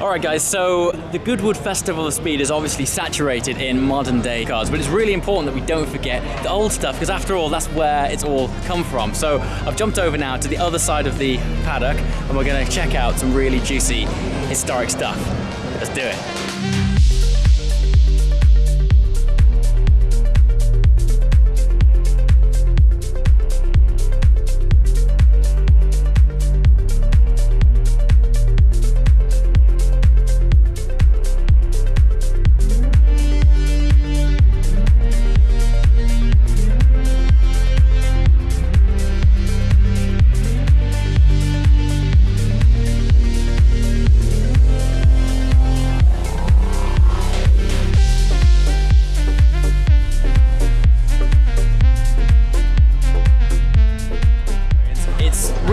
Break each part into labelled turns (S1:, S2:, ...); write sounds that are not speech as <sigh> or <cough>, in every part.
S1: Alright guys, so the Goodwood Festival of Speed is obviously saturated in modern day cars, but it's really important that we don't forget the old stuff, because after all, that's where it's all come from. So I've jumped over now to the other side of the paddock, and we're gonna check out some really juicy historic stuff. Let's do it.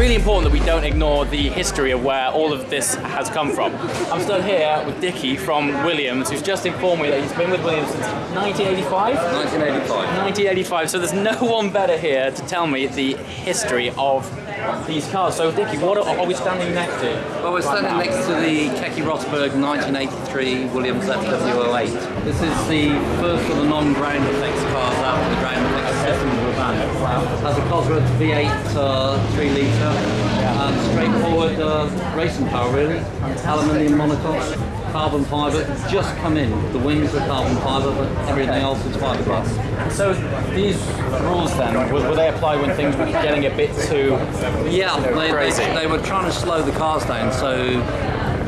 S1: Really important that we don't ignore the history of where all of this has come from. I'm still here with Dickie from Williams, who's just informed me that he's been with Williams since 1985?
S2: 1985.
S1: 1985, so there's no one better here to tell me the history of these cars. So, Dickie, what are, are we standing next to?
S2: Well, we're standing
S1: right
S2: next to the Keke Rosberg 1983 Williams FW08. This is the first of the non-ground effects cars out of the ground effects system of the van. Has a Cosworth V8 uh, 3 litre and straightforward uh, racing car really. Aluminium monocoque, carbon fibre, just come in. The wings are carbon fibre, but everything else is fiberglass.
S1: So, these rules then, will, will they apply when things were getting a bit too
S2: Yeah,
S1: you know,
S2: they,
S1: crazy?
S2: they, they were trying to slow the cars down, so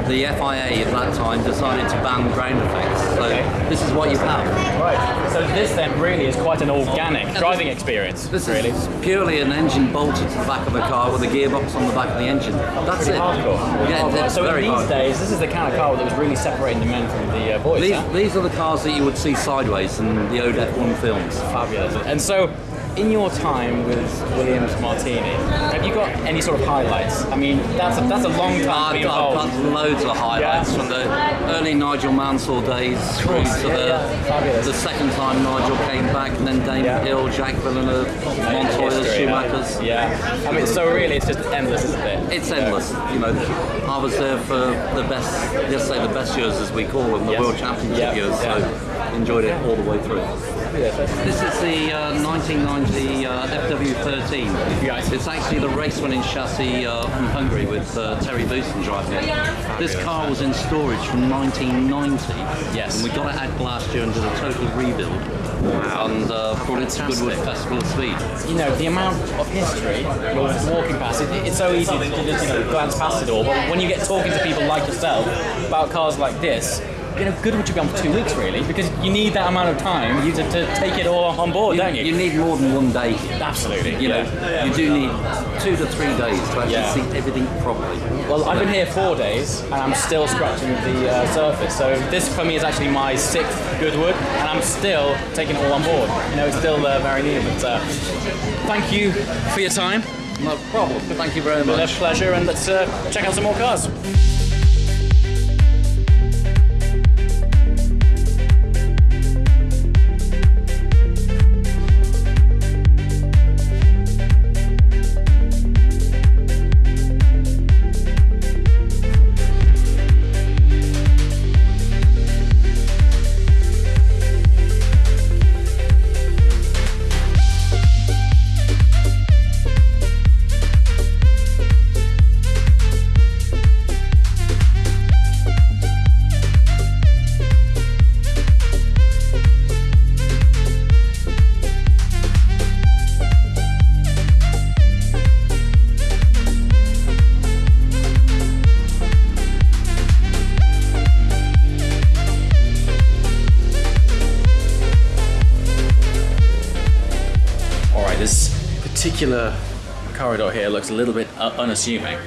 S2: the FIA at that time decided to ban ground effects. So
S1: Okay.
S2: this is what you have.
S1: Right. So, this then really is quite an organic driving experience,
S2: This
S1: really.
S2: is purely an engine bolted to the back of a car with a gearbox on the back of the engine. That's it.
S1: Hardcore.
S2: Yeah,
S1: Hardcore. so these
S2: hard.
S1: days, this is the kind of car that was really separating the men from the uh, boys.
S2: These,
S1: huh?
S2: these are the cars that you would see sideways in the old F1 films.
S1: Fabulous. And so, in your time with Williams Martini, have you got any sort of highlights? I mean, that's a, that's a long time
S2: I've got, got loads of highlights
S1: Yeah.
S2: from the early Nigel Mansell days through to
S1: Yeah,
S2: the,
S1: yeah.
S2: The second time Nigel came back, and then Damon
S1: Yeah.
S2: Hill, Jacques Villeneuve, Montoya,
S1: History,
S2: Schumachers.
S1: Yeah. I mean, so really, it's just endless, isn't it?
S2: It's endless. You know, I was there for the best, let's say the best years as we call them, the
S1: Yes.
S2: World Championship years. So enjoyed it all the way through.
S1: Yeah.
S2: This is the uh, 1990 uh, FW13.
S1: Right.
S2: It's actually the race winning chassis uh, from Hungary with uh, Thierry Boutsen driving it. This car was in storage from 1990.
S1: Yes.
S2: And we got it out last year and did a total rebuild. And uh, brought it to. Goodwood Festival of Speed.
S1: You know, the amount of history, well, walking past it, it's so easy to just, you know, glance past it all, but when you get talking to people like yourself about cars like this, you know, Goodwood should be on for two weeks, really, because you need that amount of time you to, to take it all on board, don't you?
S2: You need more than one day.
S1: Absolutely.
S2: You know,
S1: yeah.
S2: you do need two to three days to actually
S1: Yeah.
S2: see everything properly.
S1: Well, I've been here four days and I'm still scratching the uh, surface. So this for me is actually my sixth Goodwood, and I'm still taking it all on board. You know, it's still uh, very new. But uh, thank you for your time.
S2: No problem. Thank you very
S1: Been a pleasure, and let's uh, check out some more cars. Particular corridor here looks a little bit unassuming,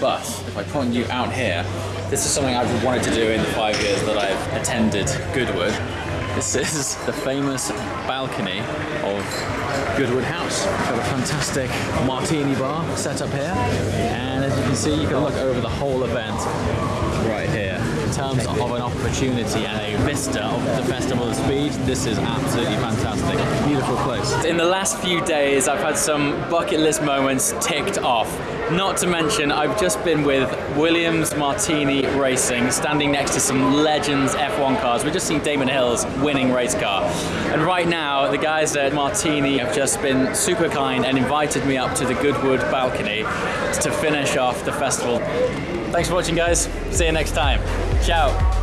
S1: but if I point you out here, this is something I've wanted to do in the five years that I've attended Goodwood. This is <laughs> the famous balcony of Goodwood House. We've Got a fantastic martini bar set up here, and as you can see, you can look over the whole event right here. Terms of an opportunity and a vista of the Festival of Speed, this is absolutely fantastic. Beautiful place. In the last few days, I've had some bucket list moments ticked off. Not to mention, I've just been with Williams Martini Racing, standing next to some legends F1 cars. We've just seen Damon Hill's winning race car. And right now, the guys at Martini have just been super kind and invited me up to the Goodwood balcony to finish off the festival. Thanks for watching, guys. See you next time. Ciao.